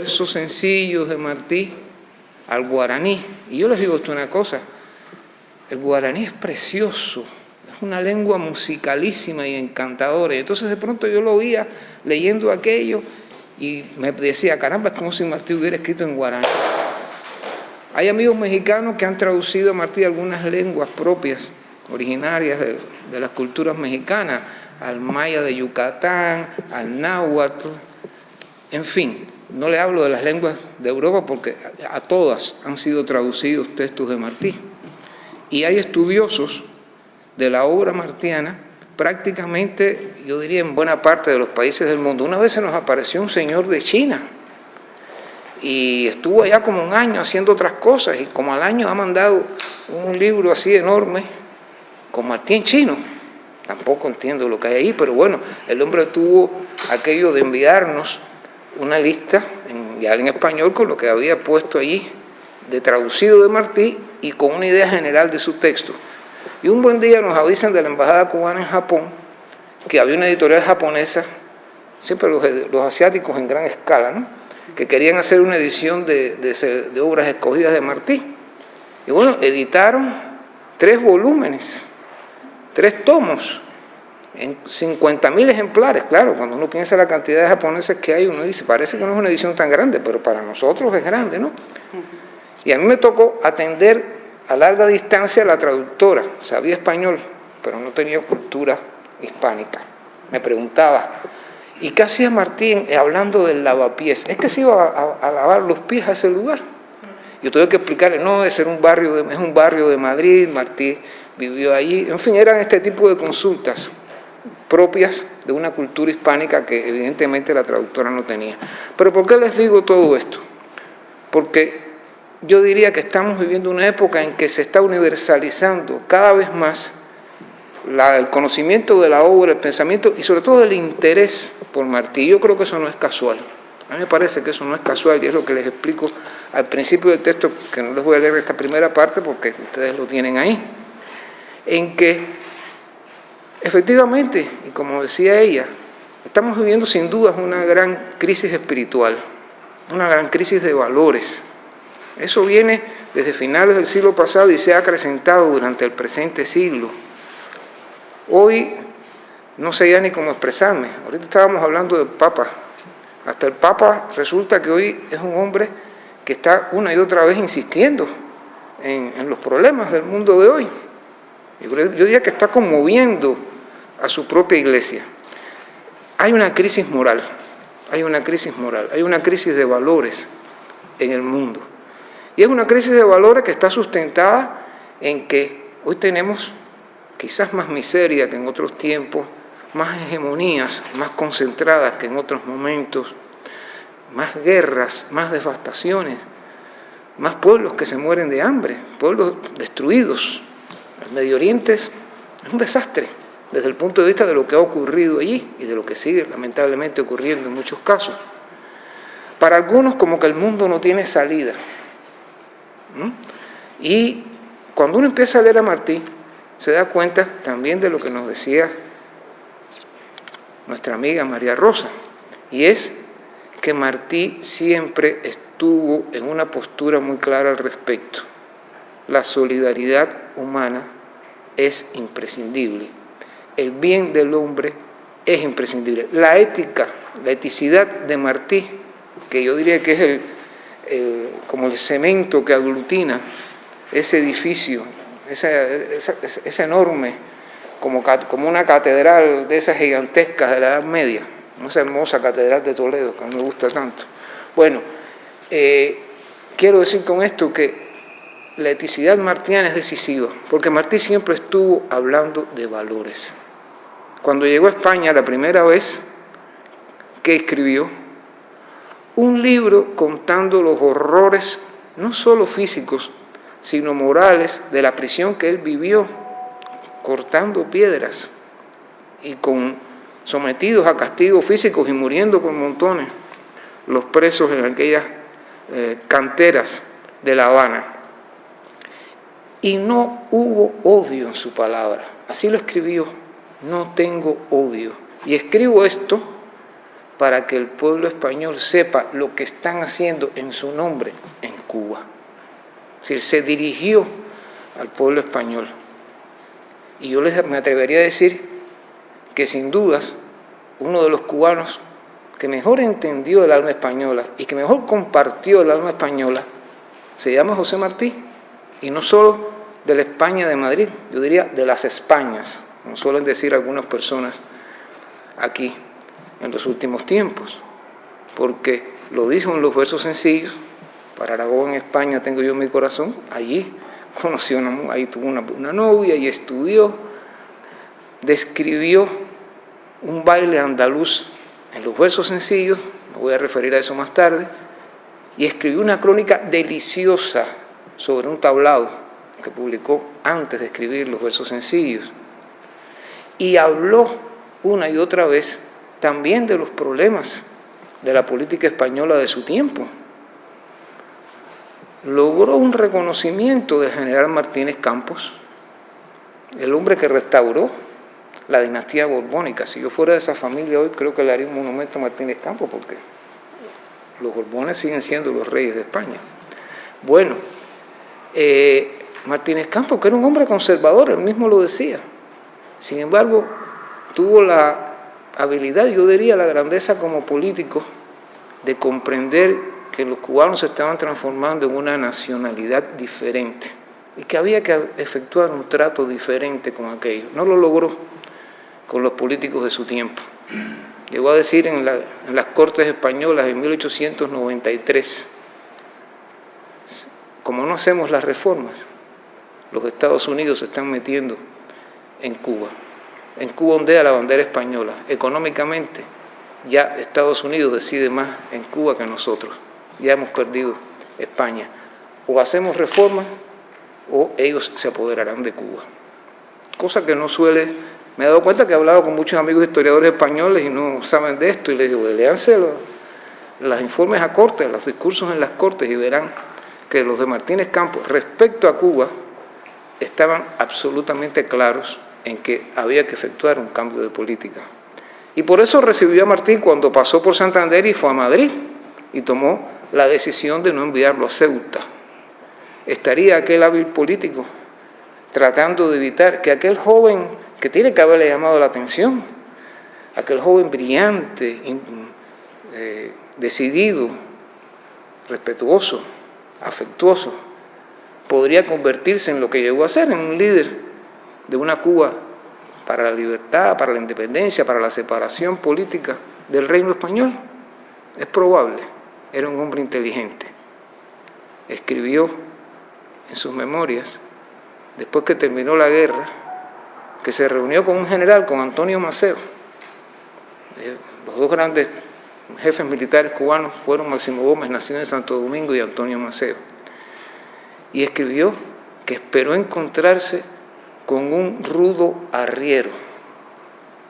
versos sencillos de Martí al guaraní. Y yo les digo esto una cosa, el guaraní es precioso, es una lengua musicalísima y encantadora. Y entonces de pronto yo lo oía leyendo aquello y me decía, caramba, es como si Martí hubiera escrito en guaraní. Hay amigos mexicanos que han traducido a Martí algunas lenguas propias, originarias de, de las culturas mexicanas, al maya de Yucatán, al náhuatl, en fin, no le hablo de las lenguas de Europa porque a todas han sido traducidos textos de Martí. Y hay estudiosos de la obra martiana prácticamente, yo diría, en buena parte de los países del mundo. Una vez se nos apareció un señor de China y estuvo allá como un año haciendo otras cosas y como al año ha mandado un libro así enorme con Martí en chino. Tampoco entiendo lo que hay ahí, pero bueno, el hombre tuvo aquello de enviarnos una lista en, ya en español con lo que había puesto allí de traducido de Martí y con una idea general de su texto. Y un buen día nos avisan de la Embajada Cubana en Japón que había una editorial japonesa, siempre los, asiáticos en gran escala, que querían hacer una edición de, de obras escogidas de Martí. Y bueno, editaron tres volúmenes, tres tomos, en 50.000 ejemplares, claro, cuando uno piensa la cantidad de japoneses que hay, uno dice, parece que no es una edición tan grande, pero para nosotros es grande, ¿no? Y a mí me tocó atender a larga distancia a la traductora, sabía español, pero no tenía cultura hispánica. Me preguntaba, ¿y qué hacía Martín hablando del lavapiés? Es que se iba a, a, lavar los pies a ese lugar. Yo tuve que explicarle, no, es, un barrio de, es un barrio de Madrid, Martín vivió allí, en fin, eran este tipo de consultas propias de una cultura hispánica que evidentemente la traductora no tenía. Pero ¿por qué les digo todo esto? Porque yo diría que estamos viviendo una época en que se está universalizando cada vez más la, el conocimiento de la obra, el pensamiento y sobre todo el interés por Martí. Yo creo que eso no es casual. A mí me parece que eso no es casual y es lo que les explico al principio del texto, que no les voy a leer esta primera parte porque ustedes lo tienen ahí, en que Efectivamente, y como decía ella, estamos viviendo sin dudas una gran crisis espiritual, una gran crisis de valores. Eso viene desde finales del siglo pasado y se ha acrecentado durante el presente siglo. Hoy no sé ya ni cómo expresarme. Ahorita estábamos hablando del Papa. Hasta el Papa resulta que hoy es un hombre que está una y otra vez insistiendo en, los problemas del mundo de hoy. Yo diría que está conmoviendo a su propia iglesia. Hay una crisis moral, hay una crisis moral, hay una crisis de valores en el mundo. Y es una crisis de valores que está sustentada en que hoy tenemos quizás más miseria que en otros tiempos, más hegemonías, más concentradas que en otros momentos, más guerras, más devastaciones, más pueblos que se mueren de hambre, pueblos destruidos. El Medio Oriente es un desastre desde el punto de vista de lo que ha ocurrido allí y de lo que sigue lamentablemente ocurriendo en muchos casos. Para algunos como que el mundo no tiene salida. Y cuando uno empieza a leer a Martí, se da cuenta también de lo que nos decía nuestra amiga María Rosa, y es que Martí siempre estuvo en una postura muy clara al respecto. La solidaridad humana es imprescindible el bien del hombre es imprescindible. La ética, la eticidad de Martí, que yo diría que es el, como el cemento que aglutina ese edificio, esa, enorme, como, como una catedral de esas gigantescas de la Edad Media, esa hermosa catedral de Toledo, que me gusta tanto. Bueno, eh, quiero decir con esto que la eticidad martiana es decisiva, porque Martí siempre estuvo hablando de valores. Cuando llegó a España la primera vez, que escribió? Un libro contando los horrores, no solo físicos, sino morales, de la prisión que él vivió, cortando piedras y con sometidos a castigos físicos y muriendo por montones los presos en aquellas eh, canteras de La Habana. Y no hubo odio en su palabra, así lo escribió no tengo odio. Y escribo esto para que el pueblo español sepa lo que están haciendo en su nombre en Cuba. Es decir, se dirigió al pueblo español. Y yo les, me atrevería a decir que sin dudas uno de los cubanos que mejor entendió el alma española y que mejor compartió el alma española se llama José Martí. Y no solo de la España de Madrid, yo diría de las Españas, como suelen decir algunas personas aquí en los últimos tiempos, porque lo dijo en los versos sencillos, para Aragón España tengo yo mi corazón, allí conoció, una, ahí tuvo una novia y estudió, describió un baile andaluz en los versos sencillos, me voy a referir a eso más tarde, y escribió una crónica deliciosa sobre un tablado que publicó antes de escribir los versos sencillos. Y habló una y otra vez también de los problemas de la política española de su tiempo. Logró un reconocimiento del general Martínez Campos, el hombre que restauró la dinastía borbónica. Si yo fuera de esa familia hoy, creo que le haría un monumento a Martínez Campos, porque los borbones siguen siendo los reyes de España. Bueno, eh, Martínez Campos, que era un hombre conservador, él mismo lo decía. Sin embargo, tuvo la habilidad, yo diría la grandeza como político, de comprender que los cubanos se estaban transformando en una nacionalidad diferente y que había que efectuar un trato diferente con aquello. No lo logró con los políticos de su tiempo. Llegó a decir en, en las Cortes Españolas en 1893, como no hacemos las reformas, los Estados Unidos se están metiendo en Cuba. En Cuba ondea la bandera española. Económicamente, ya Estados Unidos decide más en Cuba que nosotros. Ya hemos perdido España. O hacemos reformas o ellos se apoderarán de Cuba. Cosa que no suele... Me he dado cuenta que he hablado con muchos amigos historiadores españoles y no saben de esto y les digo, leanse los, los informes a cortes, los discursos en las cortes y verán que los de Martínez Campos respecto a Cuba estaban absolutamente claros en que había que efectuar un cambio de política. Y por eso recibió a Martín cuando pasó por Santander y fue a Madrid y tomó la decisión de no enviarlo a Ceuta. Estaría aquel hábil político tratando de evitar que aquel joven que tiene que haberle llamado la atención, aquel joven brillante, eh, decidido, respetuoso, afectuoso, podría convertirse en lo que llegó a ser, en un líder de una Cuba para la libertad, para la independencia, para la separación política del reino español? Es probable. Era un hombre inteligente. Escribió en sus memorias, después que terminó la guerra, que se reunió con un general, con Antonio Maceo. Eh, los dos grandes jefes militares cubanos fueron Máximo Gómez, nacido en Santo Domingo, y Antonio Maceo y escribió que esperó encontrarse con un rudo arriero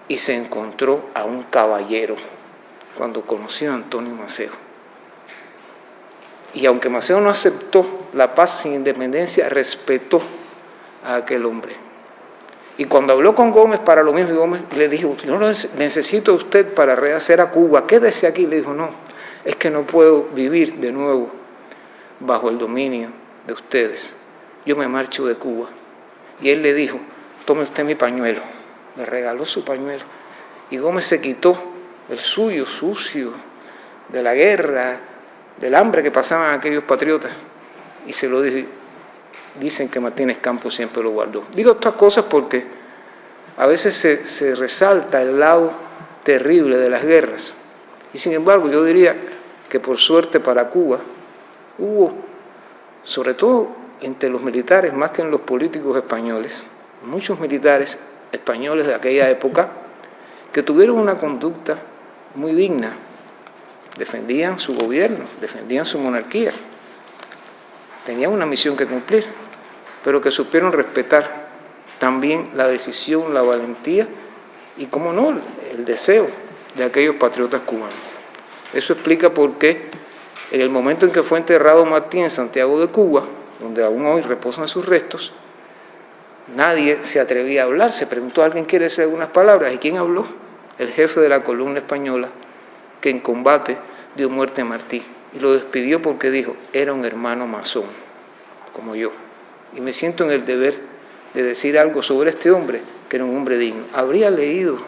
y se encontró a un caballero cuando conoció a Antonio Maceo. Y aunque Maceo no aceptó la paz sin independencia, respetó a aquel hombre. Y cuando habló con Gómez para lo mismo, Gómez le dijo, yo necesito a usted para rehacer a Cuba, quédese aquí. Le dijo, no, es que no puedo vivir de nuevo bajo el dominio de ustedes, yo me marcho de Cuba. Y él le dijo, tome usted mi pañuelo. Le regaló su pañuelo. Y Gómez se quitó el suyo, sucio, de la guerra, del hambre que pasaban aquellos patriotas. Y se lo dijo. Dicen que Martínez Campos siempre lo guardó. Digo estas cosas porque a veces se, se resalta el lado terrible de las guerras. Y sin embargo, yo diría que por suerte para Cuba hubo sobre todo entre los militares más que en los políticos españoles, muchos militares españoles de aquella época que tuvieron una conducta muy digna, defendían su gobierno, defendían su monarquía, tenían una misión que cumplir, pero que supieron respetar también la decisión, la valentía y, como no, el deseo de aquellos patriotas cubanos. Eso explica por qué en el momento en que fue enterrado Martín en Santiago de Cuba, donde aún hoy reposan sus restos, nadie se atrevía a hablar. Se preguntó, ¿alguien quiere decir algunas palabras? ¿Y quién habló? El jefe de la columna española que en combate dio muerte a Martí. Y lo despidió porque dijo, era un hermano masón, como yo. Y me siento en el deber de decir algo sobre este hombre, que era un hombre digno. ¿Habría leído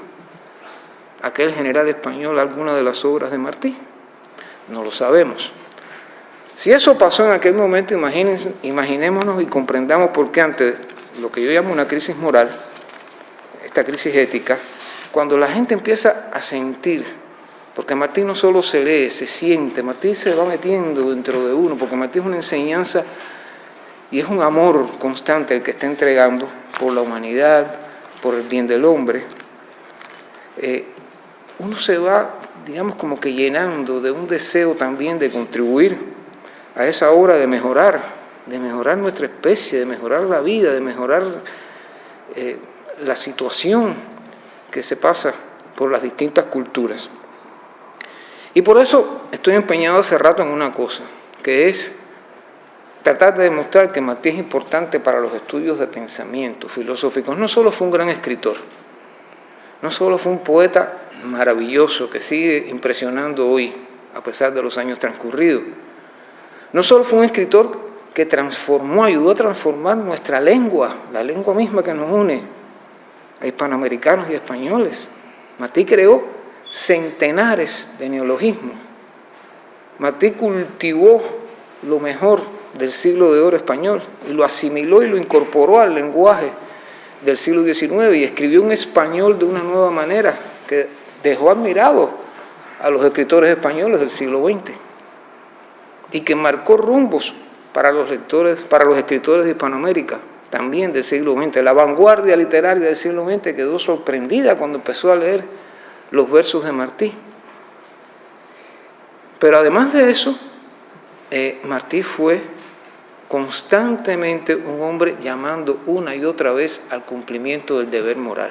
aquel general español alguna de las obras de Martí? No lo sabemos. Si eso pasó en aquel momento, imaginémonos y comprendamos por qué ante lo que yo llamo una crisis moral, esta crisis ética, cuando la gente empieza a sentir, porque Martín no solo se lee, se siente, Martín se va metiendo dentro de uno, porque Martín es una enseñanza y es un amor constante el que está entregando por la humanidad, por el bien del hombre. Eh, uno se va, digamos, como que llenando de un deseo también de contribuir a esa obra de mejorar, de mejorar nuestra especie, de mejorar la vida, de mejorar eh, la situación que se pasa por las distintas culturas. Y por eso estoy empeñado hace rato en una cosa, que es tratar de demostrar que Martí es importante para los estudios de pensamiento filosóficos. No solo fue un gran escritor, no solo fue un poeta maravilloso que sigue impresionando hoy, a pesar de los años transcurridos, no solo fue un escritor que transformó, ayudó a transformar nuestra lengua, la lengua misma que nos une a hispanoamericanos y españoles. Martí creó centenares de neologismos. Martí cultivó lo mejor del siglo de oro español y lo asimiló y lo incorporó al lenguaje del siglo XIX y escribió un español de una nueva manera que dejó admirado a los escritores españoles del siglo XX y que marcó rumbos para los lectores, para los escritores de Hispanoamérica, también del siglo XX. La vanguardia literaria del siglo XX quedó sorprendida cuando empezó a leer los versos de Martí. Pero además de eso, eh, Martí fue constantemente un hombre llamando una y otra vez al cumplimiento del deber moral.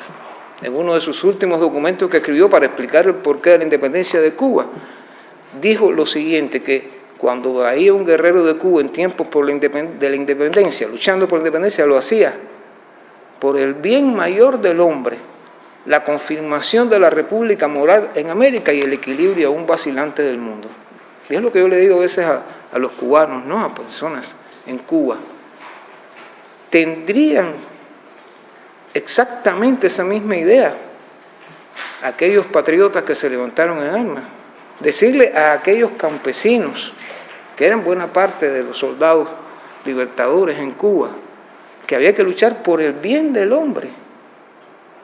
En uno de sus últimos documentos que escribió para explicar el porqué de la independencia de Cuba, dijo lo siguiente, que cuando había un guerrero de Cuba en tiempos por la de la independencia, luchando por la independencia, lo hacía por el bien mayor del hombre, la confirmación de la república moral en América y el equilibrio aún vacilante del mundo. Y es lo que yo le digo a veces a, a los cubanos, ¿no? a personas en Cuba. Tendrían exactamente esa misma idea aquellos patriotas que se levantaron en armas. Decirle a aquellos campesinos que eran buena parte de los soldados libertadores en Cuba, que había que luchar por el bien del hombre,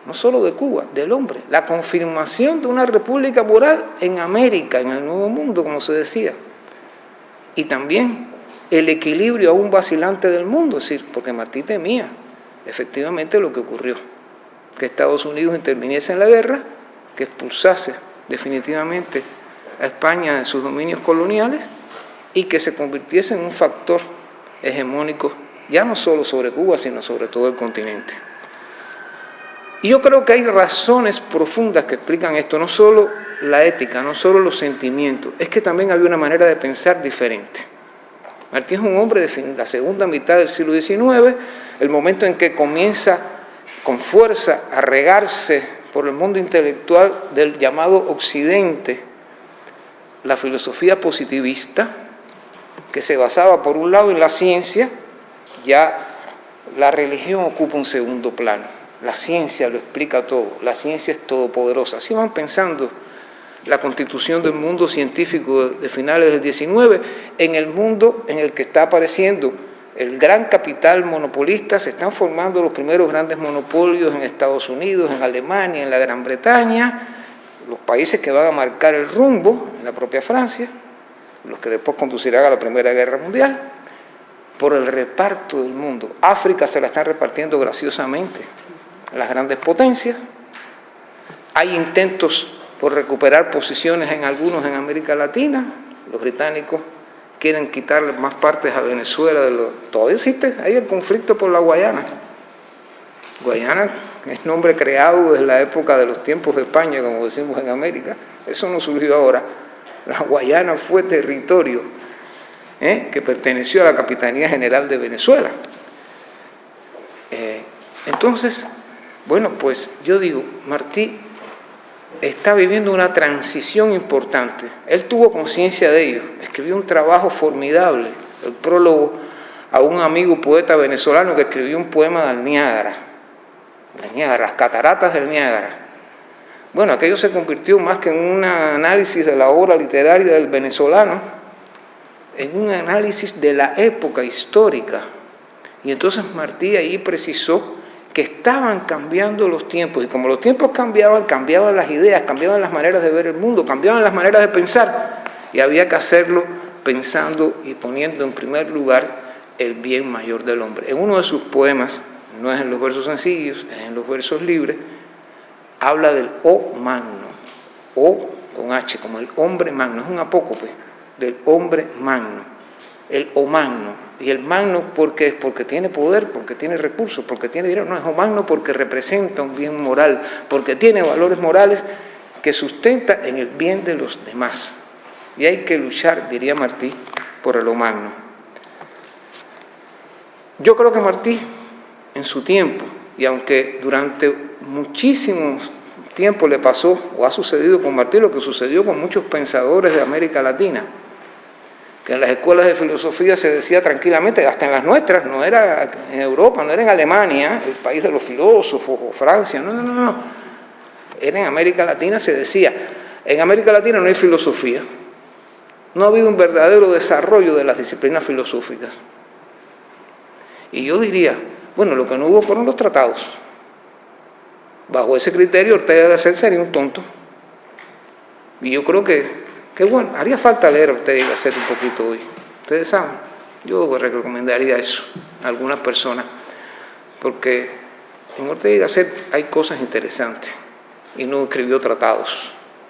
no solo de Cuba, del hombre, la confirmación de una república moral en América, en el Nuevo Mundo, como se decía, y también el equilibrio aún vacilante del mundo, es decir, porque Martí temía efectivamente lo que ocurrió, que Estados Unidos interviniese en la guerra, que expulsase definitivamente a España de sus dominios coloniales y que se convirtiese en un factor hegemónico, ya no solo sobre Cuba, sino sobre todo el continente. Y yo creo que hay razones profundas que explican esto, no solo la ética, no solo los sentimientos, es que también había una manera de pensar diferente. Martí es un hombre de la segunda mitad del siglo XIX, el momento en que comienza con fuerza a regarse por el mundo intelectual del llamado Occidente la filosofía positivista, que se basaba por un lado en la ciencia, ya la religión ocupa un segundo plano. La ciencia lo explica todo, la ciencia es todopoderosa. Así van pensando la constitución del mundo científico de finales del 19, en el mundo en el que está apareciendo el gran capital monopolista, se están formando los primeros grandes monopolios en Estados Unidos, en Alemania, en la Gran Bretaña, los países que van a marcar el rumbo, en la propia Francia, los que después conducirán a la Primera Guerra Mundial, por el reparto del mundo. África se la están repartiendo graciosamente las grandes potencias. Hay intentos por recuperar posiciones en algunos en América Latina. Los británicos quieren quitarle más partes a Venezuela. De lo... Todavía existe ahí el conflicto por la Guayana. Guayana es nombre creado desde la época de los tiempos de España, como decimos en América. Eso no surgió ahora. La Guayana fue territorio ¿eh? que perteneció a la Capitanía General de Venezuela. Eh, entonces, bueno, pues yo digo, Martí está viviendo una transición importante. Él tuvo conciencia de ello, escribió un trabajo formidable, el prólogo a un amigo poeta venezolano que escribió un poema del Niágara, Niágara, las cataratas del Niágara. Bueno, aquello se convirtió más que en un análisis de la obra literaria del venezolano, en un análisis de la época histórica. Y entonces Martí ahí precisó que estaban cambiando los tiempos y como los tiempos cambiaban, cambiaban las ideas, cambiaban las maneras de ver el mundo, cambiaban las maneras de pensar y había que hacerlo pensando y poniendo en primer lugar el bien mayor del hombre. En uno de sus poemas, no es en los versos sencillos, es en los versos libres, habla del O magno, O con H, como el hombre magno, es un apócope del hombre magno. El magno. Y el magno porque, porque tiene poder, porque tiene recursos, porque tiene dinero. No, es magno porque representa un bien moral, porque tiene valores morales que sustenta en el bien de los demás. Y hay que luchar, diría Martí, por el magno. Yo creo que Martí, en su tiempo, y aunque durante muchísimos tiempo le pasó o ha sucedido con Martí lo que sucedió con muchos pensadores de América Latina, que en las escuelas de filosofía se decía tranquilamente, hasta en las nuestras, no era en Europa, no era en Alemania, el país de los filósofos, o Francia, no, no, no, no. Era en América Latina, se decía, en América Latina no hay filosofía. No ha habido un verdadero desarrollo de las disciplinas filosóficas. Y yo diría, bueno, lo que no hubo fueron los tratados. Bajo ese criterio, Ortega de Gasset sería un tonto. Y yo creo que Qué bueno, haría falta leer a usted y hacer un poquito hoy. Ustedes saben, yo recomendaría eso a algunas personas, porque en Ortega y Gasset hay cosas interesantes y no escribió tratados,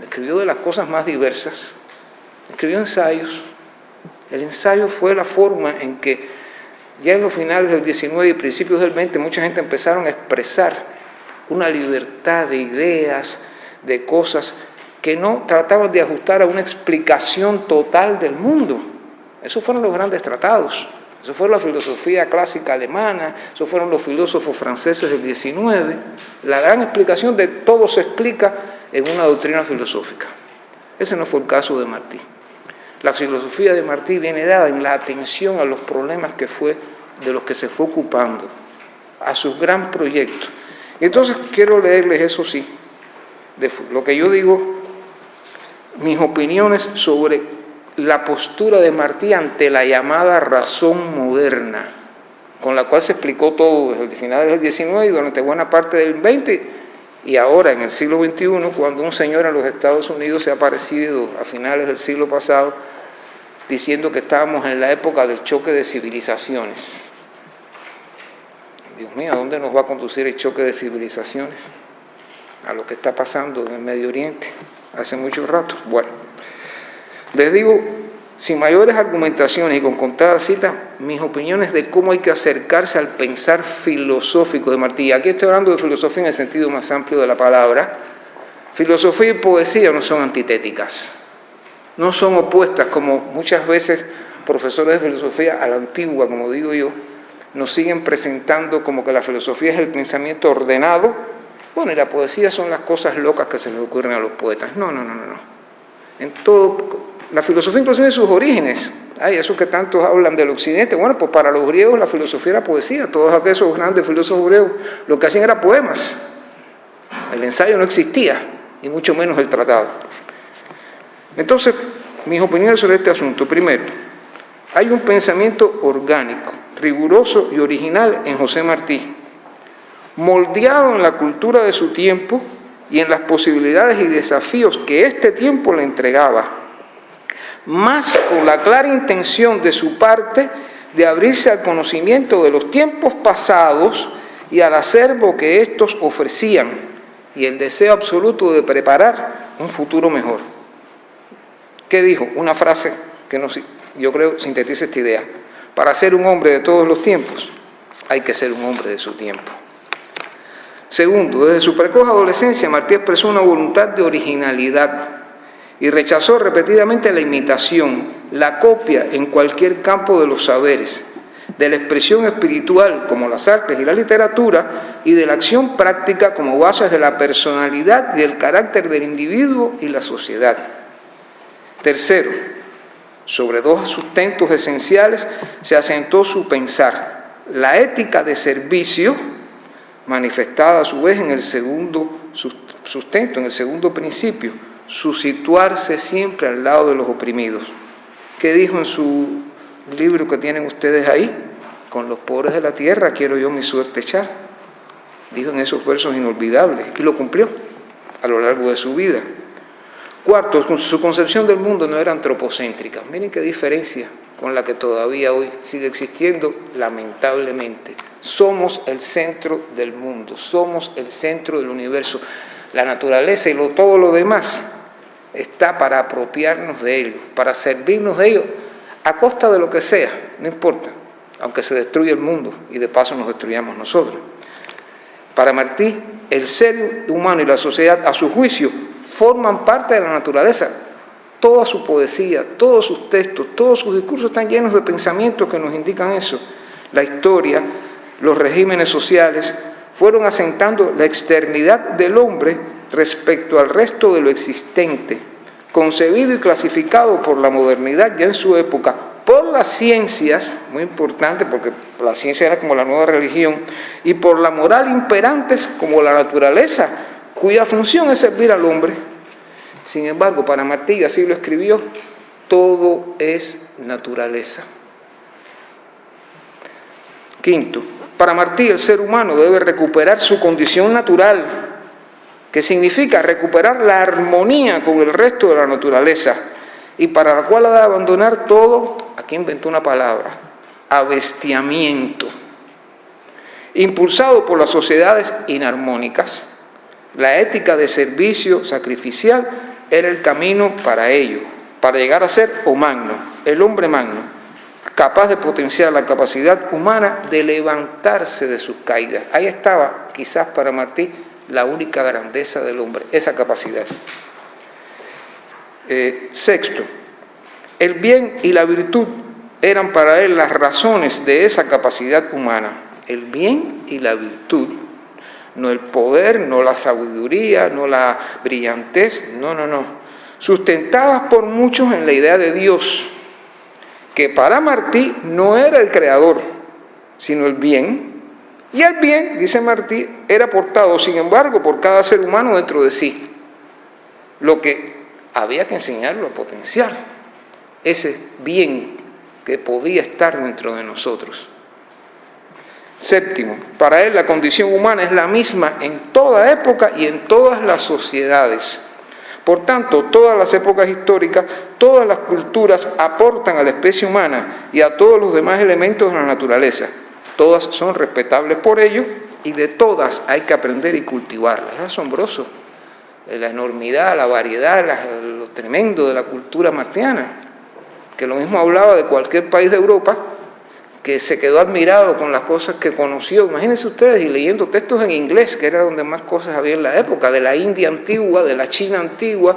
escribió de las cosas más diversas, escribió ensayos. El ensayo fue la forma en que ya en los finales del 19 y principios del 20 mucha gente empezaron a expresar una libertad de ideas, de cosas que no trataban de ajustar a una explicación total del mundo. Esos fueron los grandes tratados. Eso fue la filosofía clásica alemana, eso fueron los filósofos franceses del XIX. La gran explicación de todo se explica en una doctrina filosófica. Ese no fue el caso de Martí. La filosofía de Martí viene dada en la atención a los problemas que fue, de los que se fue ocupando, a sus gran proyectos. Entonces quiero leerles eso sí, de lo que yo digo mis opiniones sobre la postura de Martí ante la llamada razón moderna, con la cual se explicó todo desde el final del XIX y durante buena parte del XX y ahora en el siglo XXI, cuando un señor en los Estados Unidos se ha aparecido a finales del siglo pasado diciendo que estábamos en la época del choque de civilizaciones. Dios mío, ¿a dónde nos va a conducir el choque de civilizaciones? A lo que está pasando en el Medio Oriente hace mucho rato. Bueno, les digo, sin mayores argumentaciones y con contadas citas, mis opiniones de cómo hay que acercarse al pensar filosófico de Martí. Aquí estoy hablando de filosofía en el sentido más amplio de la palabra. Filosofía y poesía no son antitéticas, no son opuestas como muchas veces profesores de filosofía a la antigua, como digo yo, nos siguen presentando como que la filosofía es el pensamiento ordenado bueno, y la poesía son las cosas locas que se le ocurren a los poetas. No, no, no, no. no. En todo, la filosofía inclusive en sus orígenes. Hay esos que tantos hablan del occidente. Bueno, pues para los griegos la filosofía era poesía. Todos aquellos grandes filósofos griegos lo que hacían era poemas. El ensayo no existía, y mucho menos el tratado. Entonces, mis opiniones sobre este asunto. Primero, hay un pensamiento orgánico, riguroso y original en José Martí moldeado en la cultura de su tiempo y en las posibilidades y desafíos que este tiempo le entregaba, más con la clara intención de su parte de abrirse al conocimiento de los tiempos pasados y al acervo que estos ofrecían, y el deseo absoluto de preparar un futuro mejor. ¿Qué dijo? Una frase que yo creo sintetiza esta idea. Para ser un hombre de todos los tiempos, hay que ser un hombre de su tiempo. Segundo, desde su precoz adolescencia, Martí expresó una voluntad de originalidad y rechazó repetidamente la imitación, la copia en cualquier campo de los saberes. de la expresión espiritual como las artes y la literatura, y de la acción práctica como bases de la personalidad y el carácter del individuo y la sociedad. Tercero, sobre dos sustentos esenciales se asentó su pensar, la ética de servicio, manifestada a su vez en el segundo sustento, en el segundo principio, su situarse siempre al lado de los oprimidos. ¿Qué dijo en su libro que tienen ustedes ahí? Con los pobres de la tierra quiero yo mi suerte echar. Dijo en esos versos inolvidables y lo cumplió a lo largo de su vida. Cuarto, su concepción del mundo no era antropocéntrica. Miren qué diferencia con la que todavía hoy sigue existiendo, lamentablemente. Somos el centro del mundo, somos el centro del universo. La naturaleza y todo lo demás está para apropiarnos de ellos, para servirnos de ellos, a costa de lo que sea, no importa, aunque se destruya el mundo y de paso nos destruyamos nosotros. Para Martí, el ser humano y la sociedad, a su juicio, forman parte de la naturaleza. Toda su poesía, todos sus textos, todos sus discursos están llenos de pensamientos que nos indican eso. La historia, los regímenes sociales, fueron asentando la externidad del hombre respecto al resto de lo existente, concebido y clasificado por la modernidad ya en su época, por las ciencias, muy importante porque la ciencia era como la nueva religión, y por la moral imperantes como la naturaleza, cuya función es servir al hombre. Sin embargo, para Martí, así lo escribió, todo es naturaleza. Quinto, para Martí el ser humano debe recuperar su condición natural, que significa recuperar la armonía con el resto de la naturaleza y para la cual ha de abandonar todo, aquí inventó una palabra, abestiamiento. Impulsado por las sociedades inarmónicas, la ética de servicio sacrificial era el camino para ello, para llegar a ser o magno, el hombre magno, capaz de potenciar la capacidad humana de levantarse de sus caídas. Ahí estaba, quizás para Martí, la única grandeza del hombre, esa capacidad. Eh, sexto, el bien y la virtud eran para él las razones de esa capacidad humana. El bien y la virtud, no el poder, no la sabiduría, no la brillantez, no, no, no. Sustentadas por muchos en la idea de Dios, que para Martí no era el creador, sino el bien, y el bien, dice Martí, era portado, sin embargo, por cada ser humano dentro de sí. Lo que había que enseñarlo a potenciar, ese bien que podía estar dentro de nosotros. Séptimo, para él la condición humana es la misma en toda época y en todas las sociedades. Por tanto, todas las épocas históricas, todas las culturas aportan a la especie humana y a todos los demás elementos de la naturaleza. Todas son respetables por ello y de todas hay que aprender y cultivarlas. Es asombroso la enormidad, la variedad, lo tremendo de la cultura martiana, que lo mismo hablaba de cualquier país de Europa, que se quedó admirado con las cosas que conoció. Imagínense ustedes, y leyendo textos en inglés, que era donde más cosas había en la época, de la India antigua, de la China antigua,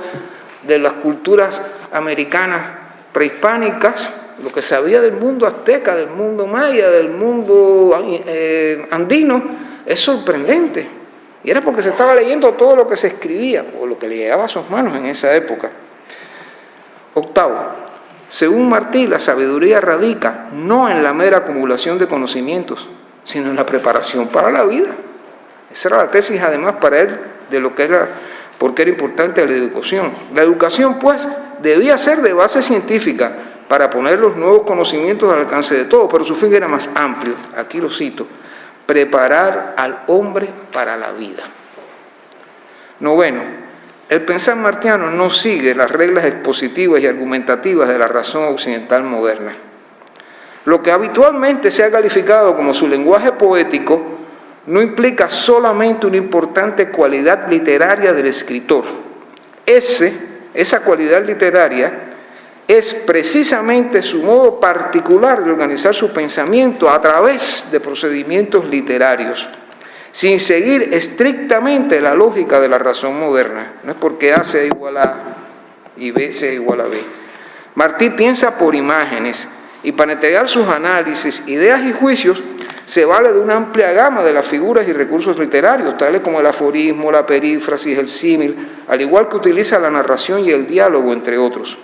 de las culturas americanas prehispánicas, lo que sabía del mundo azteca, del mundo maya, del mundo eh, andino, es sorprendente. Y era porque se estaba leyendo todo lo que se escribía o lo que le llegaba a sus manos en esa época. Octavo, según Martí, la sabiduría radica no en la mera acumulación de conocimientos, sino en la preparación para la vida. Esa era la tesis además para él de lo que era, porque era importante la educación. La educación pues debía ser de base científica, para poner los nuevos conocimientos al alcance de todos, pero su fin era más amplio, aquí lo cito, preparar al hombre para la vida. Noveno, el pensar martiano no sigue las reglas expositivas y argumentativas de la razón occidental moderna. Lo que habitualmente se ha calificado como su lenguaje poético no implica solamente una importante cualidad literaria del escritor. Ese, esa cualidad literaria es precisamente su modo particular de organizar su pensamiento a través de procedimientos literarios, sin seguir estrictamente la lógica de la razón moderna. No es porque A sea igual a y B sea igual a B. Martí piensa por imágenes y para entregar sus análisis, ideas y juicios, se vale de una amplia gama de las figuras y recursos literarios, tales como el aforismo, la perífrasis, el símil, al igual que utiliza la narración y el diálogo, entre otros.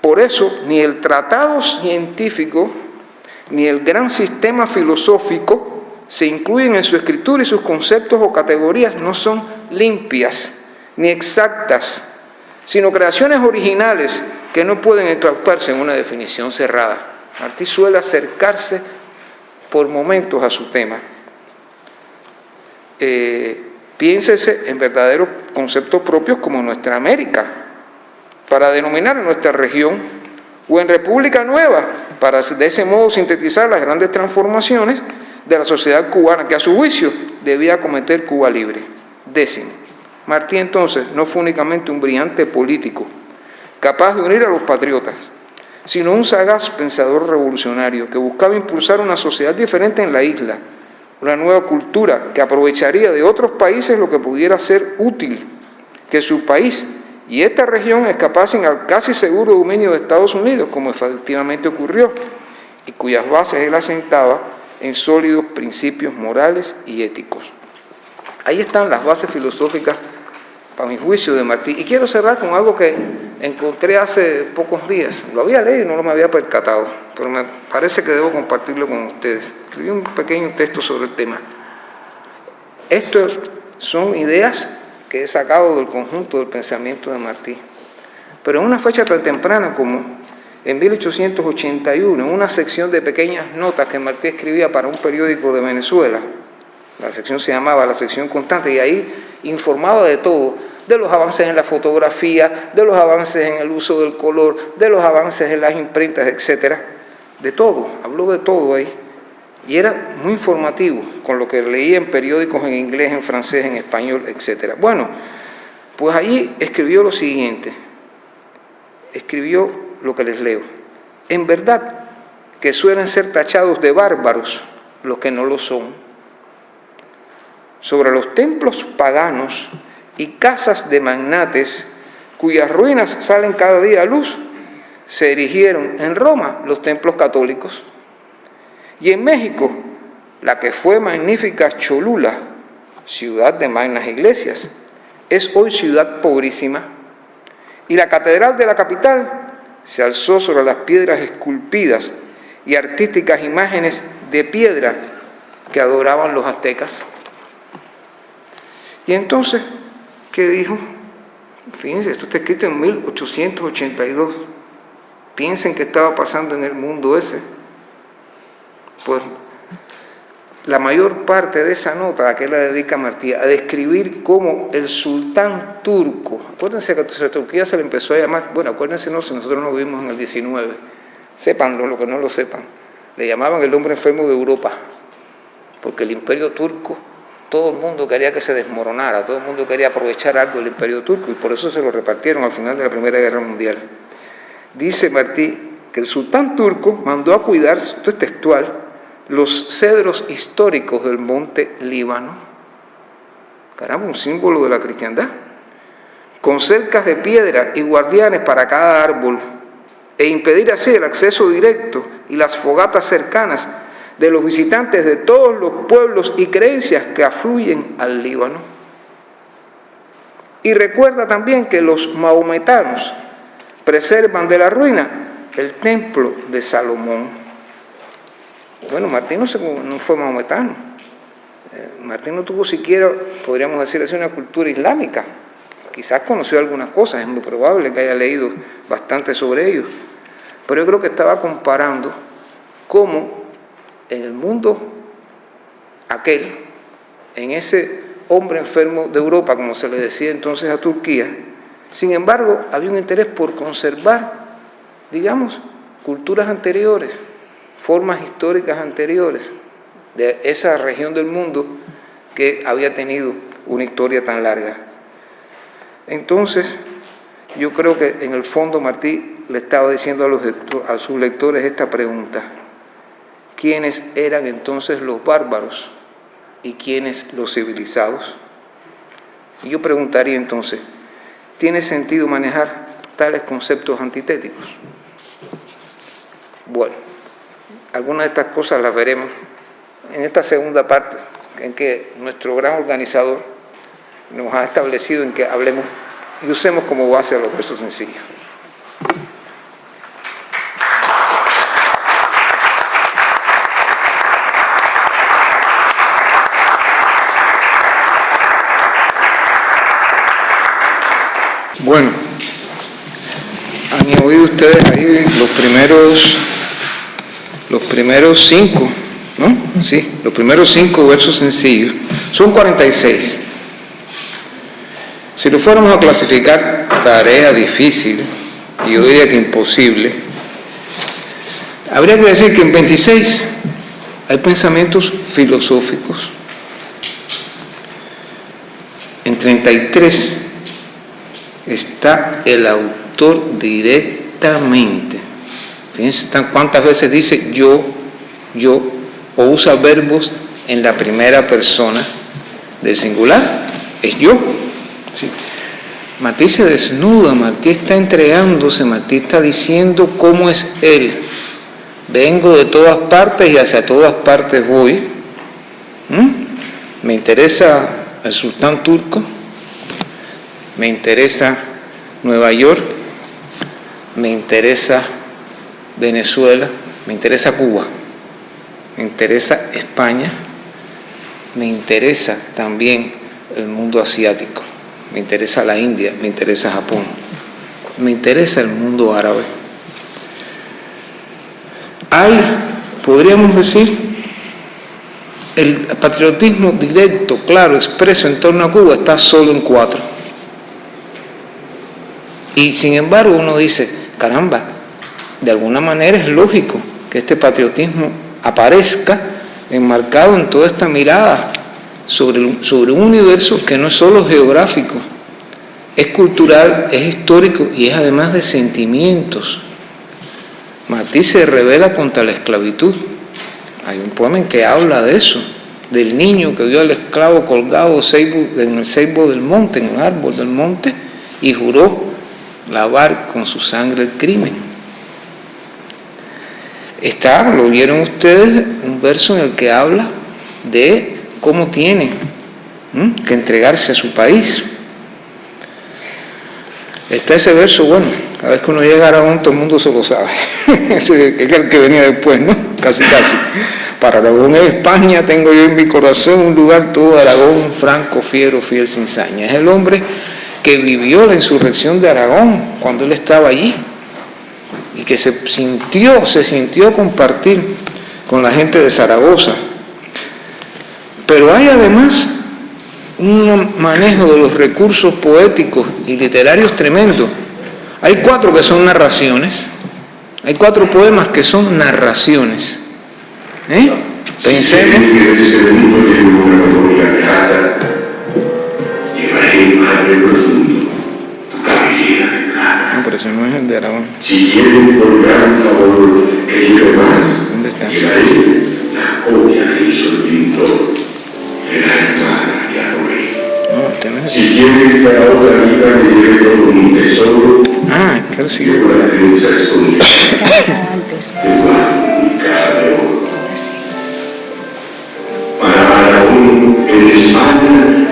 Por eso, ni el tratado científico, ni el gran sistema filosófico se incluyen en su escritura y sus conceptos o categorías no son limpias ni exactas, sino creaciones originales que no pueden entrautarse en una definición cerrada. Martí suele acercarse por momentos a su tema. Eh, piénsese en verdaderos conceptos propios como nuestra América, para denominar a nuestra región, o en República Nueva, para de ese modo sintetizar las grandes transformaciones de la sociedad cubana, que a su juicio debía cometer Cuba libre. Décimo. Martí entonces no fue únicamente un brillante político, capaz de unir a los patriotas, sino un sagaz pensador revolucionario que buscaba impulsar una sociedad diferente en la isla, una nueva cultura que aprovecharía de otros países lo que pudiera ser útil, que su país y esta región escapasen al casi seguro dominio de Estados Unidos, como efectivamente ocurrió, y cuyas bases él asentaba en sólidos principios morales y éticos. Ahí están las bases filosóficas, para mi juicio, de Martí. Y quiero cerrar con algo que encontré hace pocos días. Lo había leído y no lo me había percatado, pero me parece que debo compartirlo con ustedes. Escribí un pequeño texto sobre el tema. Estas son ideas que he sacado del conjunto del pensamiento de Martí. Pero en una fecha tan temprana como en 1881, en una sección de pequeñas notas que Martí escribía para un periódico de Venezuela, la sección se llamaba la sección constante, y ahí informaba de todo, de los avances en la fotografía, de los avances en el uso del color, de los avances en las imprentas, etcétera, de todo, habló de todo ahí. Y era muy informativo con lo que leía en periódicos en inglés, en francés, en español, etcétera. Bueno, pues ahí escribió lo siguiente, escribió lo que les leo. En verdad que suelen ser tachados de bárbaros los que no lo son. Sobre los templos paganos y casas de magnates cuyas ruinas salen cada día a luz, se erigieron en Roma los templos católicos. Y en México, la que fue magnífica Cholula, ciudad de magnas iglesias, es hoy ciudad pobrísima. Y la catedral de la capital se alzó sobre las piedras esculpidas y artísticas imágenes de piedra que adoraban los aztecas. Y entonces, ¿qué dijo? Fíjense, esto está escrito en 1882. Piensen qué estaba pasando en el mundo ese. Pues la mayor parte de esa nota a que la dedica Martí, a describir cómo el sultán turco, acuérdense que a Turquía se le empezó a llamar, bueno, acuérdense no, si nosotros no vivimos en el 19, sépanlo, lo que no lo sepan, le llamaban el hombre enfermo de Europa, porque el imperio turco, todo el mundo quería que se desmoronara, todo el mundo quería aprovechar algo del imperio turco y por eso se lo repartieron al final de la Primera Guerra Mundial. Dice Martí que el sultán turco mandó a cuidar, esto es textual, los cedros históricos del monte Líbano, caramba, un símbolo de la cristiandad, con cercas de piedra y guardianes para cada árbol, e impedir así el acceso directo y las fogatas cercanas de los visitantes de todos los pueblos y creencias que afluyen al Líbano. Y recuerda también que los maometanos preservan de la ruina el templo de Salomón. Bueno, Martín no, fue maometano. Eh, Martín no tuvo siquiera, podríamos decir así, una cultura islámica. Quizás conoció algunas cosas, es muy probable que haya leído bastante sobre ellos. Pero yo creo que estaba comparando cómo en el mundo aquel, en ese hombre enfermo de Europa, como se le decía entonces a Turquía, sin embargo, había un interés por conservar, digamos, culturas anteriores, formas históricas anteriores de esa región del mundo que había tenido una historia tan larga. Entonces, yo creo que en el fondo Martí le estaba diciendo a, los, sus lectores esta pregunta. ¿Quiénes eran entonces los bárbaros y quiénes los civilizados? Y yo preguntaría entonces, ¿tiene sentido manejar tales conceptos antitéticos? Bueno, algunas de estas cosas las veremos en esta segunda parte, en que nuestro gran organizador nos ha establecido en que hablemos y usemos como base a los versos sencillos. Bueno, han oído ustedes ahí los primeros, los primeros cinco, ¿no? Sí, los primeros cinco versos sencillos. Son 46. Si lo fuéramos a clasificar, tarea difícil, yo diría que imposible, habría que decir que en 26 hay pensamientos filosóficos, en 33 está el autor directamente. Fíjense cuántas veces dice yo, yo, o usa verbos en la primera persona del singular, es yo. Martí se desnuda, Martí está entregándose, Martí está diciendo cómo es él. Vengo de todas partes y hacia todas partes voy. ¿Mm? Me interesa el sultán turco, me interesa Nueva York, me interesa Venezuela, me interesa Cuba, me interesa España, me interesa también el mundo asiático, me interesa la India, me interesa Japón, me interesa el mundo árabe. Hay, podríamos decir, el patriotismo directo, claro, expreso en torno a Cuba está solo en cuatro. Y sin embargo uno dice, caramba, de alguna manera es lógico que este patriotismo aparezca enmarcado en toda esta mirada sobre, sobre un universo que no es solo geográfico, es cultural, es histórico y es además de sentimientos. Martí se revela contra la esclavitud. Hay un poema en que habla de eso, del niño que vio al esclavo colgado en el ceibo del monte, en un árbol del monte, y juró lavar con su sangre el crimen. Está, lo vieron ustedes, un verso en el que habla de cómo tiene que entregarse a su país. Está ese verso, bueno, cada vez que uno llega a Aragón todo el mundo se lo sabe. es el que venía después, ¿no? Casi, casi. Para Aragón es España, tengo yo en mi corazón un lugar todo Aragón, franco, fiero, fiel, sin saña. Es el hombre que vivió la insurrección de Aragón cuando él estaba allí y que se sintió, se sintió compartir con la gente de Zaragoza. Pero hay además un manejo de los recursos poéticos y literarios tremendo. Hay cuatro que son narraciones, hay cuatro poemas que son narraciones. ¿Eh? Pensemos. Pero ese no es el de Aragón. Si quieren por gran favor que lleve más, ¿Dónde está? llevaré la copia que hizo el pintor de la hermana de Aroé. No, este no es Si el quieren que a la otra vida me lleve todo un tesoro, Ah, claro, sí. llevo la defensa escondida antes. Para Aragón, en España,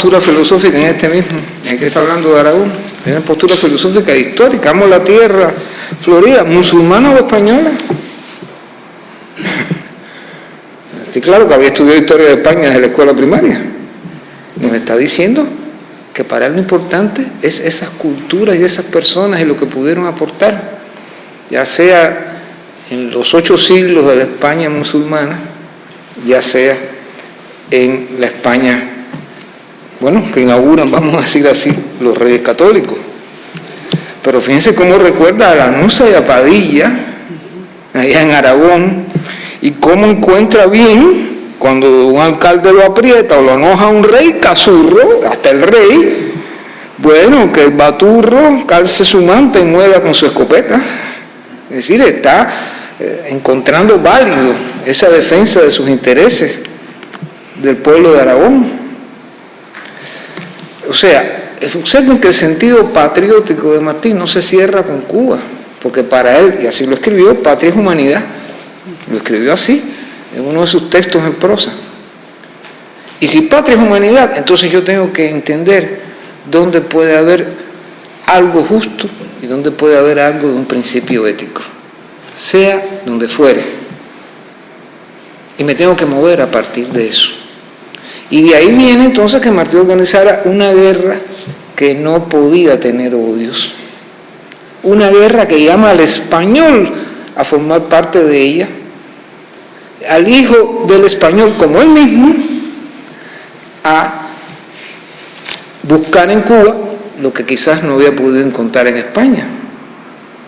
postura filosófica en este mismo, en que está hablando de Aragón, hay una postura filosófica histórica, amo la tierra florida, musulmana o española. Estoy claro que había estudiado historia de España desde la escuela primaria. Nos está diciendo que para él lo importante es esas culturas y esas personas y lo que pudieron aportar, ya sea en los ocho siglos de la España musulmana, ya sea en la España, bueno, que inauguran, vamos a decir así, los reyes católicos. Pero fíjense cómo recuerda a Lanusa y a Padilla, allá en Aragón, y cómo encuentra bien cuando un alcalde lo aprieta o lo enoja a un rey, casurro, hasta el rey, bueno, que el baturro calce su manta y muera con su escopeta. Es decir, está eh, encontrando válido esa defensa de sus intereses del pueblo de Aragón. O sea, observen que el sentido patriótico de Martín no se cierra con Cuba, porque para él, y así lo escribió, patria es humanidad. Lo escribió así, en uno de sus textos en prosa. Y si patria es humanidad, entonces yo tengo que entender dónde puede haber algo justo y dónde puede haber algo de un principio ético, sea donde fuere. Y me tengo que mover a partir de eso. Y de ahí viene entonces que Martín organizara una guerra que no podía tener odios. Una guerra que llama al español a formar parte de ella, al hijo del español como él mismo, a buscar en Cuba lo que quizás no había podido encontrar en España.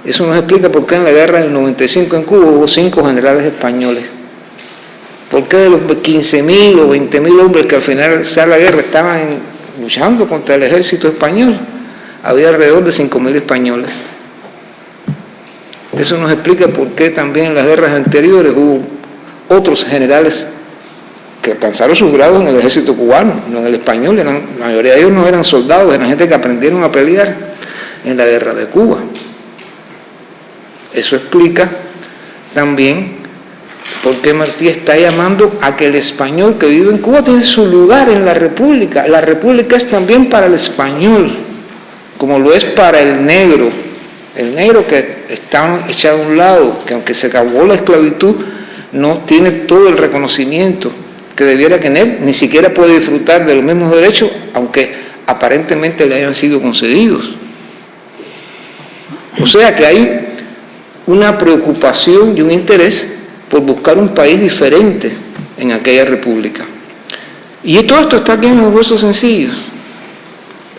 Eso nos explica por qué en la guerra del 95 en Cuba hubo cinco generales españoles. ¿Por qué de los 15.000 o 20.000 hombres que al final de la guerra estaban luchando contra el ejército español, había alrededor de 5.000 españoles? Eso nos explica por qué también en las guerras anteriores hubo otros generales que alcanzaron sus grados en el ejército cubano, no en el español, la mayoría de ellos no eran soldados, eran gente que aprendieron a pelear en la guerra de Cuba. Eso explica también por qué Martí está llamando a que el español que vive en Cuba tiene su lugar en la república. La república es también para el español, como lo es para el negro. El negro que está echado a un lado, que aunque se acabó la esclavitud, no tiene todo el reconocimiento que debiera tener, ni siquiera puede disfrutar de los mismos derechos, aunque aparentemente le hayan sido concedidos. O sea que hay una preocupación y un interés por buscar un país diferente en aquella república. Y todo esto está aquí en los versos sencillos.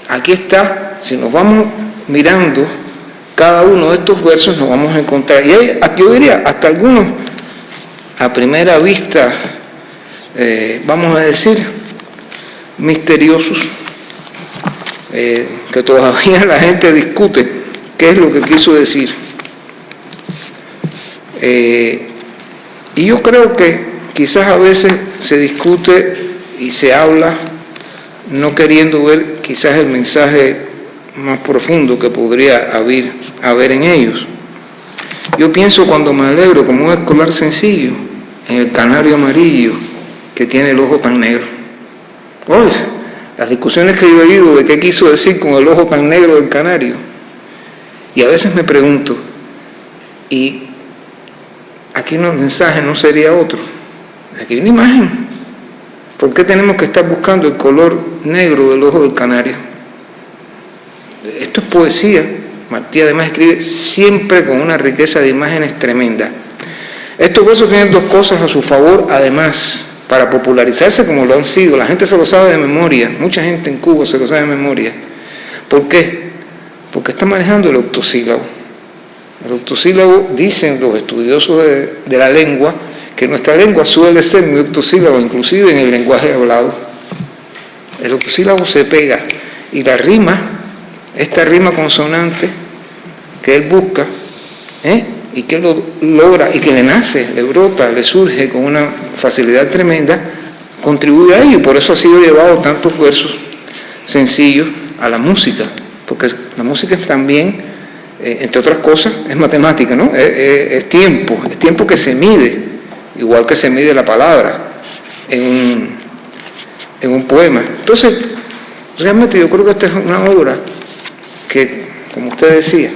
Aquí está, si nos vamos mirando cada uno de estos versos, nos vamos a encontrar. Y hay, yo diría, hasta algunos a primera vista, eh, vamos a decir, misteriosos, eh, que todavía la gente discute qué es lo que quiso decir. Eh, y yo creo que quizás a veces se discute y se habla no queriendo ver quizás el mensaje más profundo que podría haber, haber en ellos. Yo pienso cuando me alegro como un escolar sencillo, en el canario amarillo que tiene el ojo tan negro. Oye, las discusiones que yo he oído de qué quiso decir con el ojo tan negro del canario. Y a veces me pregunto, ¿y aquí no, el mensaje no sería otro? Aquí hay una imagen. ¿Por qué tenemos que estar buscando el color negro del ojo del canario? Esto es poesía. Martí además escribe siempre con una riqueza de imágenes tremenda. Estos versos tienen dos cosas a su favor, además, para popularizarse como lo han sido. La gente se lo sabe de memoria, mucha gente en Cuba se lo sabe de memoria. ¿Por qué? Porque está manejando el octosílabo. El octosílabo, dicen los estudiosos de, la lengua, que nuestra lengua suele ser muy octosílabo, inclusive en el lenguaje hablado. El octosílabo se pega y la rima, esta rima consonante que él busca, ¿eh? y que lo logra y que le nace, le brota, le surge con una facilidad tremenda, contribuye a ello. Por eso ha sido llevado tantos versos sencillos a la música, porque la música es también, eh, entre otras cosas, es matemática, ¿no? Es, tiempo, es tiempo que se mide, igual que se mide la palabra en en un poema. Entonces, realmente yo creo que esta es una obra que, como usted decía,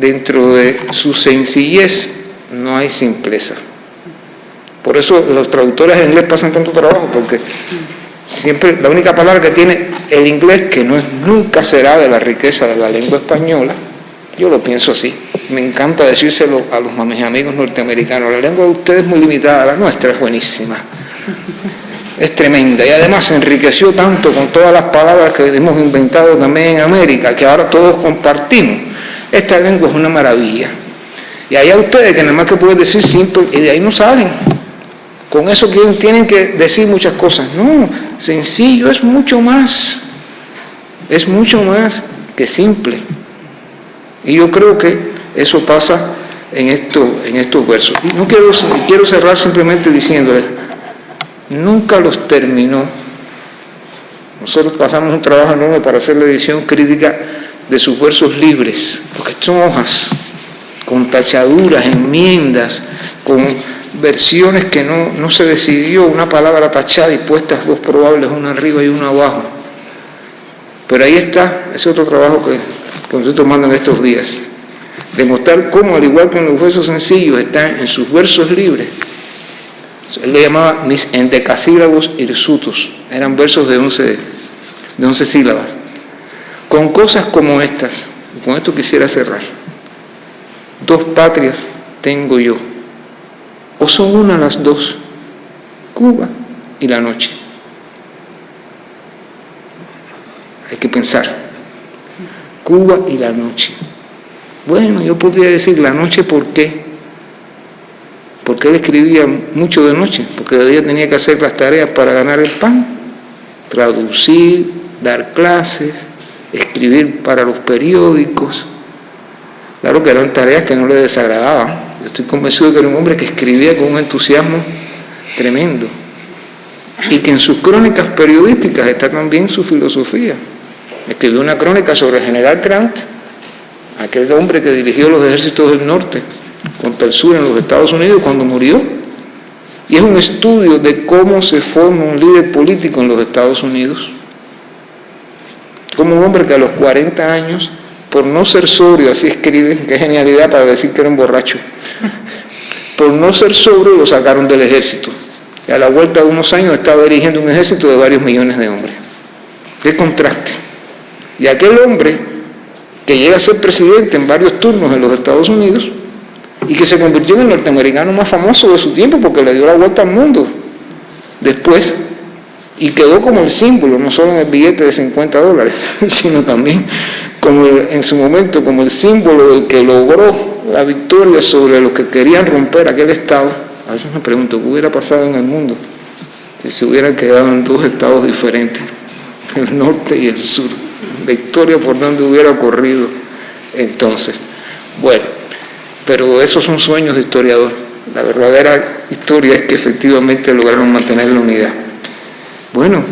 dentro de su sencillez no hay simpleza. Por eso los traductores en inglés pasan tanto trabajo, porque siempre la única palabra que tiene el inglés, que no es, nunca será de la riqueza de la lengua española, yo lo pienso así. Me encanta decírselo a los mis amigos norteamericanos. La lengua de ustedes es muy limitada, la nuestra es buenísima. Es tremenda. Y además se enriqueció tanto con todas las palabras que hemos inventado también en América, que ahora todos compartimos. Esta lengua es una maravilla. Y allá ustedes que nada más que pueden decir simple, y de ahí no salen. Con eso tienen que decir muchas cosas. No, sencillo es mucho más. Es mucho más que simple. Y yo creo que eso pasa en, esto, en estos versos. Y no quiero, quiero cerrar simplemente diciéndoles, nunca los terminó. Nosotros pasamos un trabajo enorme para hacer la edición crítica de sus versos libres, porque son hojas con tachaduras, enmiendas, con versiones que no, no se decidió una palabra tachada y puestas dos probables, una arriba y una abajo. Pero ahí está, ese otro trabajo que, que estoy tomando en estos días. Demostrar cómo, al igual que en los versos sencillos, están en sus versos libres. Él le llamaba mis endecasílabos hirsutos. Eran versos de 11, de 11 sílabas. Con cosas como estas, con esto quisiera cerrar. Dos patrias tengo yo. O son una las dos, Cuba y la noche. Hay que pensar. Cuba y la noche. Bueno, yo podría decir la noche ¿por qué? Porque él escribía mucho de noche, porque de día tenía que hacer las tareas para ganar el pan, traducir, dar clases, escribir para los periódicos. Claro que eran tareas que no le desagradaban. Yo estoy convencido de que era un hombre que escribía con un entusiasmo tremendo. Y que en sus crónicas periodísticas está también su filosofía. Escribió una crónica sobre el general Grant, aquel hombre que dirigió los ejércitos del norte contra el sur en los Estados Unidos cuando murió. Y es un estudio de cómo se forma un líder político en los Estados Unidos. Como un hombre que a los 40 años, por no ser sobrio, así escribe, qué genialidad para decir que era un borracho, por no ser sobrio lo sacaron del ejército. Y a la vuelta de unos años estaba dirigiendo un ejército de varios millones de hombres. Qué contraste. Y aquel hombre que llega a ser presidente en varios turnos en los Estados Unidos, y que se convirtió en el norteamericano más famoso de su tiempo porque le dio la vuelta al mundo después y quedó como el símbolo, no solo en el billete de 50 dólares, sino también como en su momento como el símbolo del que logró la victoria sobre los que querían romper aquel Estado. A veces me pregunto, ¿qué hubiera pasado en el mundo si se hubieran quedado en dos estados diferentes, el norte y el sur? Victoria por donde hubiera ocurrido entonces. Bueno, pero esos son sueños de historiador. La verdadera historia es que efectivamente lograron mantener la unidad. Bueno,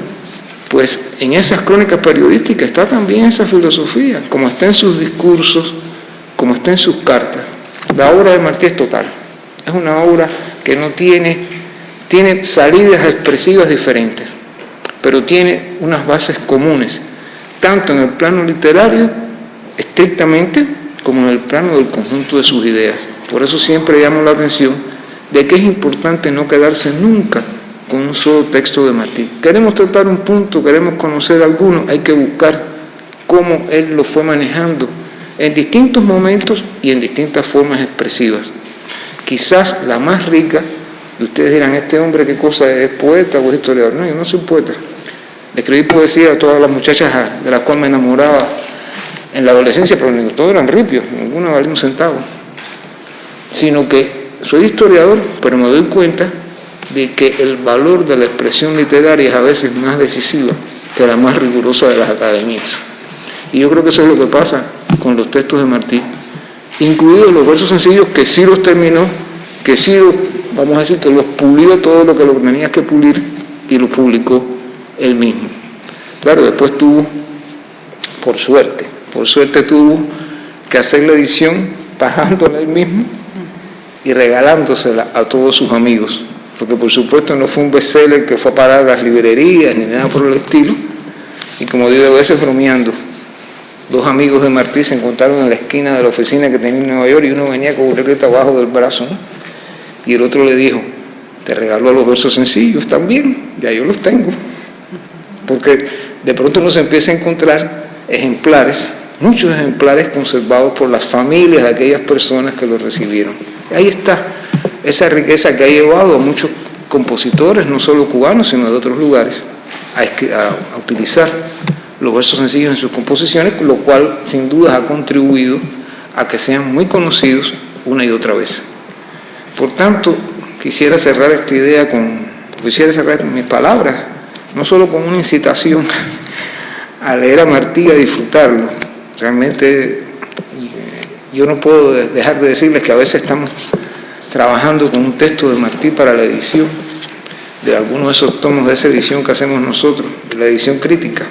pues en esas crónicas periodísticas está también esa filosofía, como está en sus discursos, como está en sus cartas. La obra de Martí es total. Es una obra que no tiene, tiene salidas expresivas diferentes, pero tiene unas bases comunes, tanto en el plano literario, estrictamente, como en el plano del conjunto de sus ideas. Por eso siempre llamo la atención de que es importante no quedarse nunca con un solo texto de Martí. Queremos tratar un punto, queremos conocer alguno, hay que buscar cómo él lo fue manejando en distintos momentos y en distintas formas expresivas. Quizás la más rica, y ustedes dirán, este hombre qué cosa es, poeta o historiador. No, yo no soy poeta. Escribí poesía a todas las muchachas de las cuales me enamoraba en la adolescencia, pero todos eran ripios, ninguno valía un centavo. Sino que soy historiador, pero me doy cuenta de que el valor de la expresión literaria es a veces más decisiva que la más rigurosa de las academias. Y yo creo que eso es lo que pasa con los textos de Martí, incluidos los versos sencillos que sí los terminó, que sí, vamos a decir, que los pulió todo lo que lo tenía que pulir y lo publicó él mismo. Claro, después tuvo, por suerte, por suerte tuvo que hacer la edición pagándola él mismo y regalándosela a todos sus amigos, porque por supuesto no fue un bestseller que fue a parar las librerías ni nada por el estilo, y como digo a veces bromeando, dos amigos de Martí se encontraron en la esquina de la oficina que tenía en Nueva York y uno venía con regleta abajo del brazo, y el otro le dijo, te regaló los versos sencillos también, ya yo los tengo, porque de pronto uno se empieza a encontrar ejemplares, muchos ejemplares conservados por las familias de aquellas personas que los recibieron. Ahí está esa riqueza que ha llevado a muchos compositores, no solo cubanos, sino de otros lugares, a, utilizar los versos sencillos en sus composiciones, lo cual sin duda ha contribuido a que sean muy conocidos una y otra vez. Por tanto, quisiera cerrar esta idea con, quisiera cerrar mis palabras, no solo con una incitación a leer a Martí, a disfrutarlo. Realmente yo no puedo dejar de decirles que a veces estamos trabajando con un texto de Martí para la edición de algunos de esos tomos de esa edición que hacemos nosotros, de la edición crítica.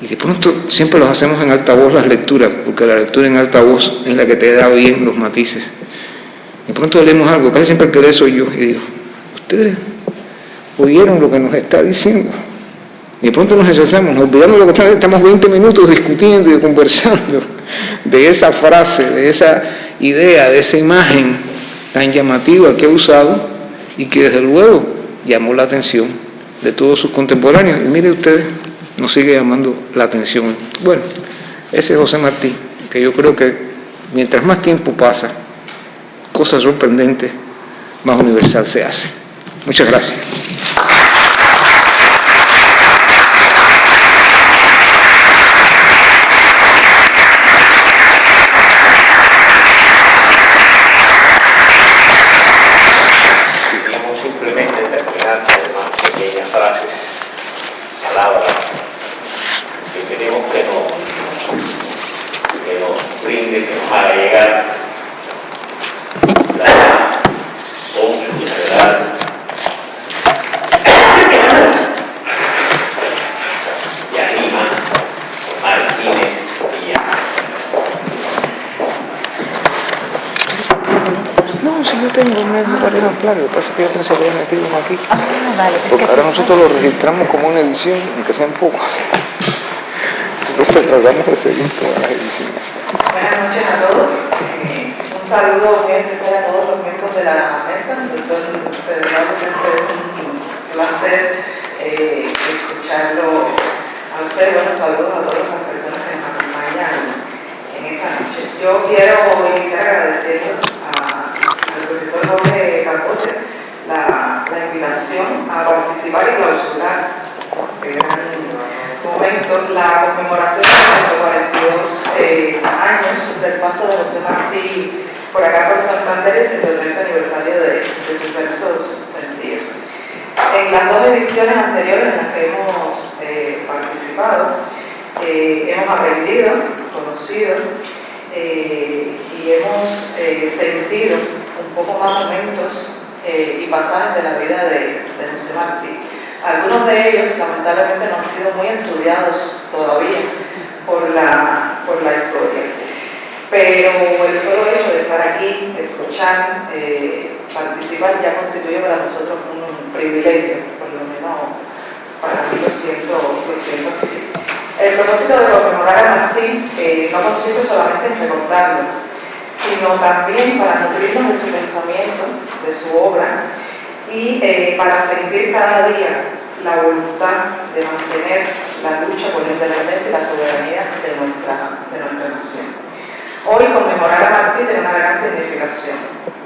Y de pronto siempre los hacemos en alta voz las lecturas, porque la lectura en alta voz es la que te da bien los matices. De pronto leemos algo, casi siempre el que lee soy yo, y digo, ustedes oyeron lo que nos está diciendo. Y de pronto nos deshacemos, nos olvidamos de lo que estamos 20 minutos discutiendo y conversando de esa frase, de esa idea, de esa imagen tan llamativa que ha usado y que desde luego llamó la atención de todos sus contemporáneos. Y mire ustedes, nos sigue llamando la atención. Bueno, ese es José Martí, que yo creo que mientras más tiempo pasa, cosas sorprendentes, más universal se hace. Muchas gracias. claro, lo que pasa es que yo pensé que había metido uno aquí. Ah, vale. Porque ahora nosotros lo registramos como una edición, aunque sea un poco. Entonces tratamos de seguir todas las ediciones. Buenas noches a todos. Eh, un saludo muy especial a todos los miembros de la mesa. Doctor Pedro siempre es un placer eh, escucharlo a usted. Bueno, saludos a todas las personas que nos acompañan en esta noche. Yo quiero iniciar agradeciendo al profesor Jorge Capote la, la, invitación a participar y clausurar en momento la conmemoración de los 42 eh, años del paso de José Martí por acá por Santander y el 30 aniversario de, de sus versos sencillos. En las dos ediciones anteriores en las que hemos eh, participado, eh, hemos aprendido, conocido eh, y hemos eh, sentido un poco más momentos eh, y pasajes de la vida de, José Martí. Algunos de ellos lamentablemente no han sido muy estudiados todavía por la, por la historia. Pero el solo hecho de estar aquí, escuchar, participar, ya constituye para nosotros un privilegio, por lo menos para mí lo siento, lo siento así. El propósito de conmemorar a Martín eh, no consiste solamente en recordarlo, sino también para nutrirnos de su pensamiento, de su obra y eh, para sentir cada día la voluntad de mantener la lucha por la independencia y la soberanía de nuestra, de nuestra nación. Hoy conmemorar a Martín tiene una gran significación.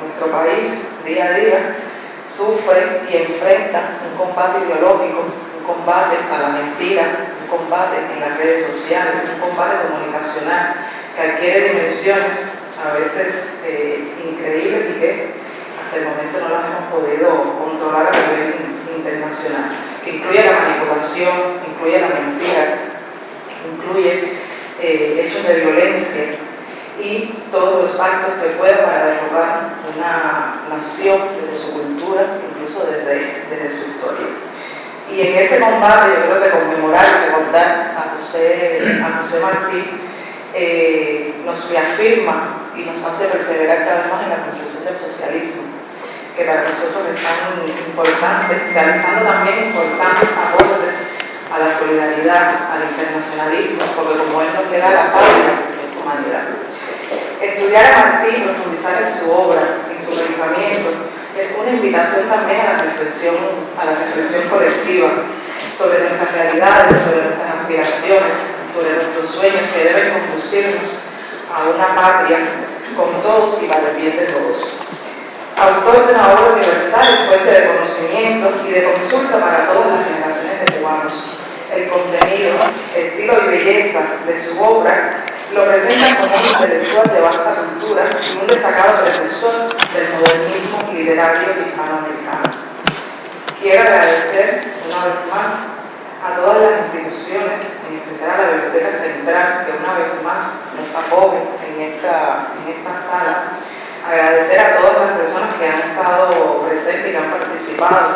Nuestro país día a día sufre y enfrenta un combate ideológico, un combate a la mentira, combate en las redes sociales, un combate comunicacional que adquiere dimensiones a veces eh, increíbles y que hasta el momento no las hemos podido controlar a nivel internacional, que incluye la manipulación, incluye la mentira, incluye eh, hechos de violencia y todos los actos que pueda para derrocar una nación desde su cultura, incluso desde, desde su historia. Y en ese combate, yo creo que conmemorar y recordar a José, a José Martí eh, nos reafirma y nos hace perseverar cada vez más en la construcción del socialismo, que para nosotros es tan importante, realizando también importantes aportes a la solidaridad, al internacionalismo, porque como él nos queda la patria de su humanidad. Estudiar a Martí, profundizar en su obra, en su pensamiento, es una invitación también a la reflexión, a la reflexión colectiva sobre nuestras realidades, sobre nuestras aspiraciones, sobre nuestros sueños que deben conducirnos a una patria con todos y para el bien de todos. Autor de una obra universal, fuente de conocimiento y de consulta para todas las generaciones de cubanos. El contenido, estilo y belleza de su obra lo presenta como un intelectual de vasta cultura y un destacado precursor del modernismo literario hispanoamericano. Quiero agradecer una vez más a todas las instituciones, en especial a la Biblioteca Central, que una vez más nos acoge en esta, en esta sala. Agradecer a todas las personas que han estado presentes y que han participado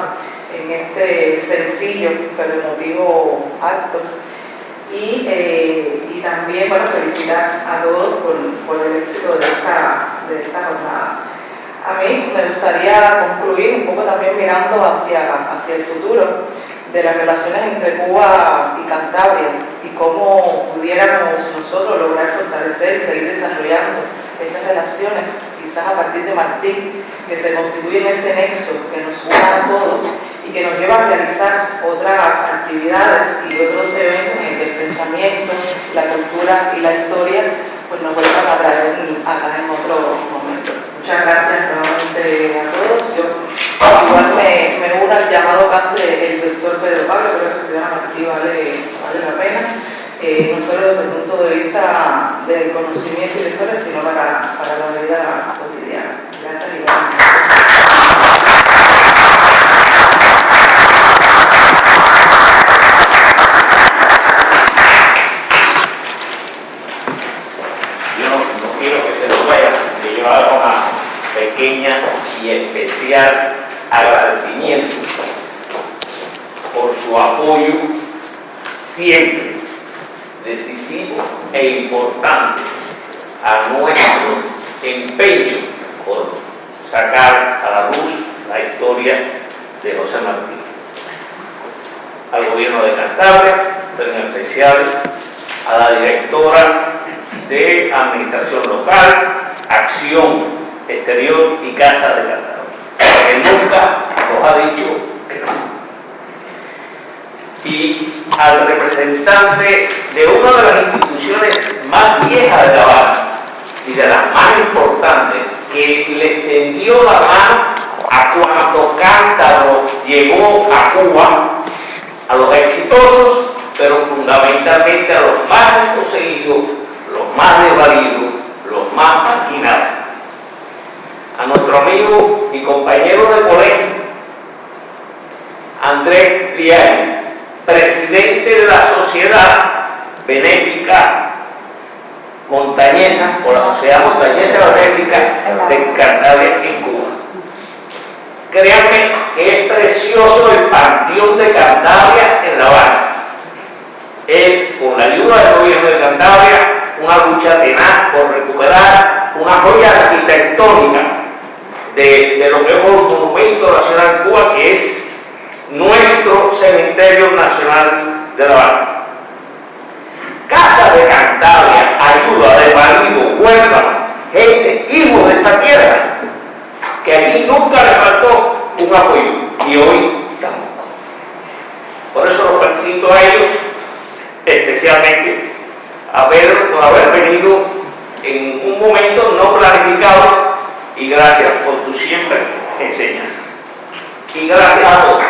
en este sencillo pero emotivo acto y, eh, y también bueno, felicitar a todos por, por el éxito de esta, de esta jornada. A mí me gustaría concluir un poco también mirando hacia, hacia el futuro de las relaciones entre Cuba y Cantabria y cómo pudiéramos nosotros lograr fortalecer y seguir desarrollando esas relaciones, quizás a partir de Martín, que se constituye en ese nexo que nos une a todos y que nos lleva a realizar otras actividades y otros eventos en que el pensamiento, la cultura y la historia pues nos vuelvan a traer acá en otro. Muchas gracias nuevamente a todos. Yo igual me, me uno al llamado que hace el doctor Pedro Pablo, creo que estudiar Martí vale, la pena. Eh, no solo desde el punto de vista del conocimiento y historia, sino para, para la vida cotidiana. Gracias y pequeña y agradecimiento por su apoyo siempre decisivo e importante a nuestro empeño por sacar a la luz la historia de José Martín. Al gobierno de Cantabria, pero en especial a la directora de Administración Local, Acción exterior y casa de Cantabria. Que nunca nos ha dicho que no. Y al representante de una de las instituciones más viejas de La Habana y de las más importantes, que le extendió la mano a cuando Cántaro llegó a Cuba, a los exitosos, pero fundamentalmente a los más desposeídos, los más desvalidos, los más marginados a nuestro amigo y compañero de colegio, Andrés Triani, presidente de la Sociedad Benéfica Montañesa, o la Sociedad Montañesa Benéfica de Cantabria en Cuba. Créanme que es precioso el panteón de Cantabria en La Habana. Él, con la ayuda del gobierno de Cantabria, una lucha tenaz por recuperar una joya arquitectónica de, lo que es monumento nacional Cuba, que es nuestro cementerio nacional de La Habana. Casa de Cantabria, ayuda de marido, huérfano, gente, hijos de esta tierra, que aquí nunca le faltó un apoyo y hoy tampoco. Por eso los felicito a ellos, especialmente, haber, haber venido en un momento no planificado y gracias por tu siempre enseñanza. Y gracias a todos.